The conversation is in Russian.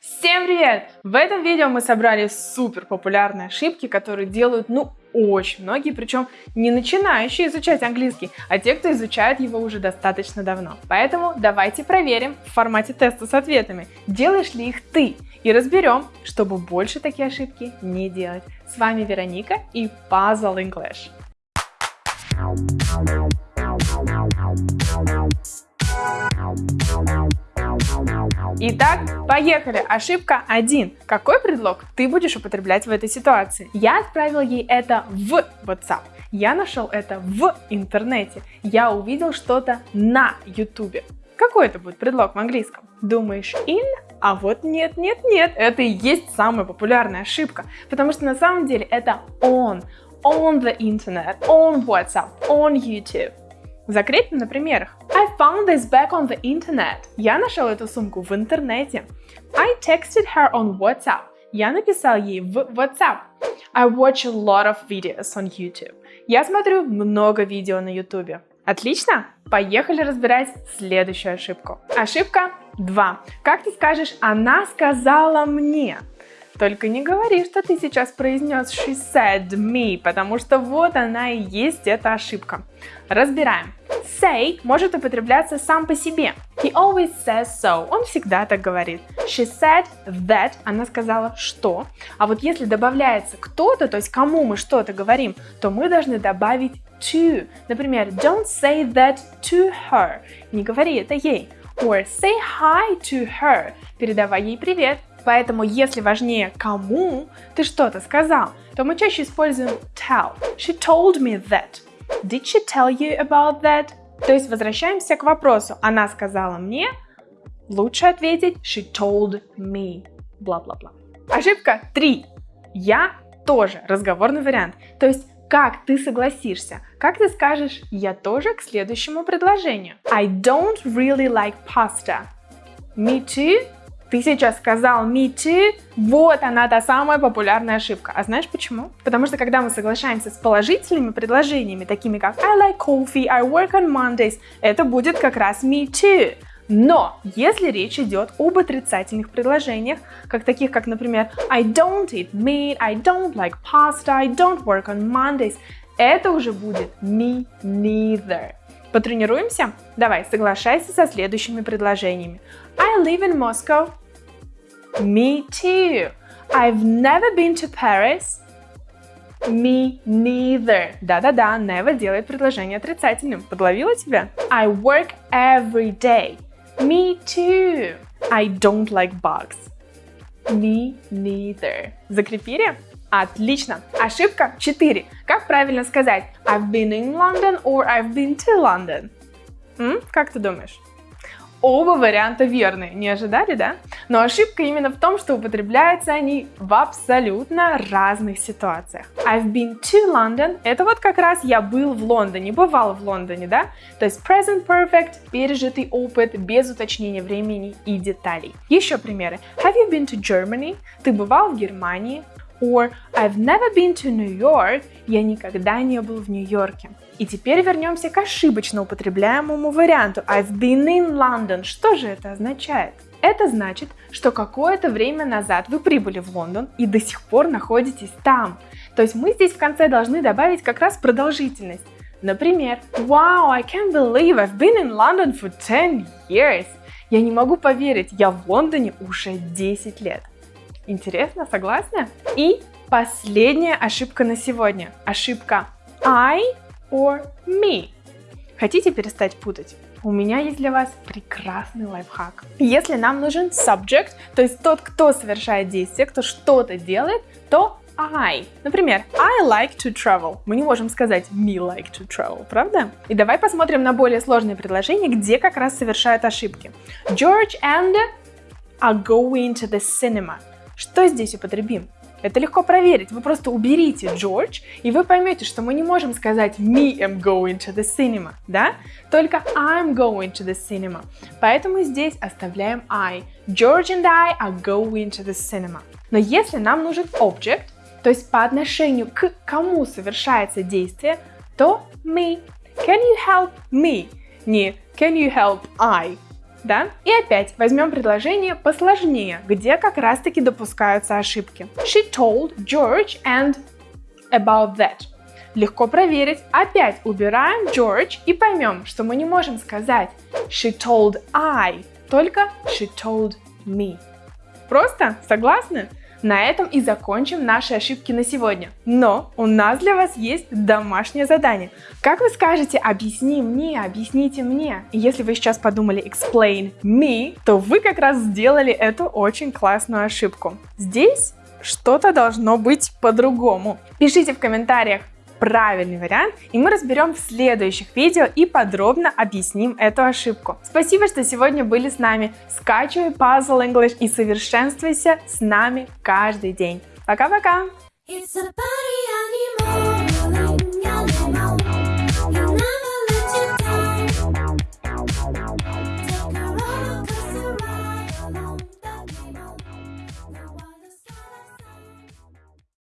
Всем привет! В этом видео мы собрали супер популярные ошибки, которые делают, ну, очень многие, причем не начинающие изучать английский, а те, кто изучает его уже достаточно давно. Поэтому давайте проверим в формате теста с ответами, делаешь ли их ты, и разберем, чтобы больше такие ошибки не делать. С вами Вероника и Puzzle English. Итак, поехали. Ошибка 1. Какой предлог ты будешь употреблять в этой ситуации? Я отправил ей это в WhatsApp. Я нашел это в интернете. Я увидел что-то на YouTube. Какой это будет предлог в английском? Думаешь in? А вот нет, нет, нет, это и есть самая популярная ошибка, потому что на самом деле это on, on the internet, on WhatsApp, on YouTube. Закрепим на примерах. I found this bag on the internet. Я нашел эту сумку в интернете. I texted her on WhatsApp. Я написал ей в WhatsApp. I watch a lot of videos on YouTube. Я смотрю много видео на YouTube. Отлично? Поехали разбирать следующую ошибку. Ошибка 2. Как ты скажешь «она сказала мне»? Только не говори, что ты сейчас произнес she said me, потому что вот она и есть эта ошибка. Разбираем. Say может употребляться сам по себе. He always says so. Он всегда так говорит. She said that. Она сказала что. А вот если добавляется кто-то, то есть кому мы что-то говорим, то мы должны добавить to. Например, don't say that to her. Не говори это ей. Or say hi to her. Передавай ей привет. Поэтому, если важнее кому ты что-то сказал, то мы чаще используем tell. She told me that. Did she tell you about that? То есть возвращаемся к вопросу. Она сказала мне. Лучше ответить she told me. Бла-бла-бла. Ошибка 3. Я тоже разговорный вариант. То есть как ты согласишься? Как ты скажешь «я тоже» к следующему предложению? I don't really like pasta. Me too? Ты сейчас сказал me too, вот она та самая популярная ошибка. А знаешь почему? Потому что когда мы соглашаемся с положительными предложениями, такими как I like coffee, I work on Mondays, это будет как раз me too. Но если речь идет об отрицательных предложениях, как таких, как, например, I don't eat meat, I don't like pasta, I don't work on Mondays, это уже будет me neither. Потренируемся? Давай, соглашайся со следующими предложениями. I live in Moscow. Me too. I've never been to Paris. Me neither. Да-да-да, never делает предложение отрицательным. Подловила тебя? I work every day. Me too. I don't like bugs. Me neither. Закрепили? Отлично. Ошибка 4. Как правильно сказать I've been in London or I've been to London? М? Как ты думаешь? Оба варианта верны. Не ожидали, да? Но ошибка именно в том, что употребляются они в абсолютно разных ситуациях. I've been to London – это вот как раз я был в Лондоне, бывал в Лондоне, да? То есть present perfect – пережитый опыт без уточнения времени и деталей. Еще примеры. Have you been to Germany? Ты бывал в Германии? Or I've never been to New York. Я никогда не был в Нью-Йорке. И теперь вернемся к ошибочно употребляемому варианту I've been in London. Что же это означает? Это значит, что какое-то время назад вы прибыли в Лондон и до сих пор находитесь там. То есть мы здесь в конце должны добавить как раз продолжительность. Например, Wow, I can't believe I've been in London for 10 years. Я не могу поверить, я в Лондоне уже 10 лет. Интересно, согласны? И последняя ошибка на сегодня. Ошибка I or me. Хотите перестать путать? У меня есть для вас прекрасный лайфхак. Если нам нужен subject, то есть тот, кто совершает действие, кто что-то делает, то I. Например, I like to travel. Мы не можем сказать me like to travel, правда? И давай посмотрим на более сложные предложения, где как раз совершают ошибки. George and are going to the cinema. Что здесь употребим? Это легко проверить. Вы просто уберите George, и вы поймете, что мы не можем сказать me am going to the cinema, да? Только I'm going to the cinema. Поэтому здесь оставляем I. George and I are going to the cinema. Но если нам нужен object, то есть по отношению к кому совершается действие, то me. Can you help me? Не can you help I? Да? И опять возьмем предложение посложнее, где как раз-таки допускаются ошибки. She told George and about that. Легко проверить. Опять убираем George и поймем, что мы не можем сказать she told I, только she told me. Просто? Согласны? На этом и закончим наши ошибки на сегодня. Но у нас для вас есть домашнее задание. Как вы скажете «объясни мне», «объясните мне»? Если вы сейчас подумали «explain me», то вы как раз сделали эту очень классную ошибку. Здесь что-то должно быть по-другому. Пишите в комментариях, правильный вариант, и мы разберем в следующих видео и подробно объясним эту ошибку. Спасибо, что сегодня были с нами. Скачивай Puzzle English и совершенствуйся с нами каждый день. Пока-пока! It's a